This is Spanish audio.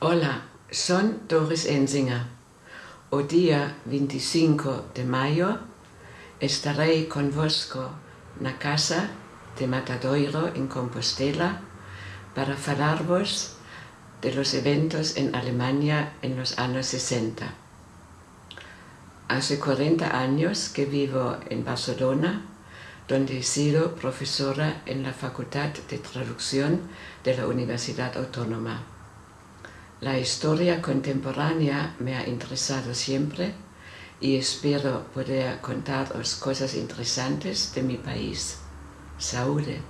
Hola, son Doris Enzinger. O día 25 de mayo estaré convosco na casa de Matadoiro en Compostela para falarvos de los eventos en Alemania en los años 60. Hace 40 años que vivo en Barcelona, donde he sido profesora en la Facultad de Traducción de la Universidad Autónoma. La historia contemporánea me ha interesado siempre y espero poder contaros cosas interesantes de mi país. Saúde.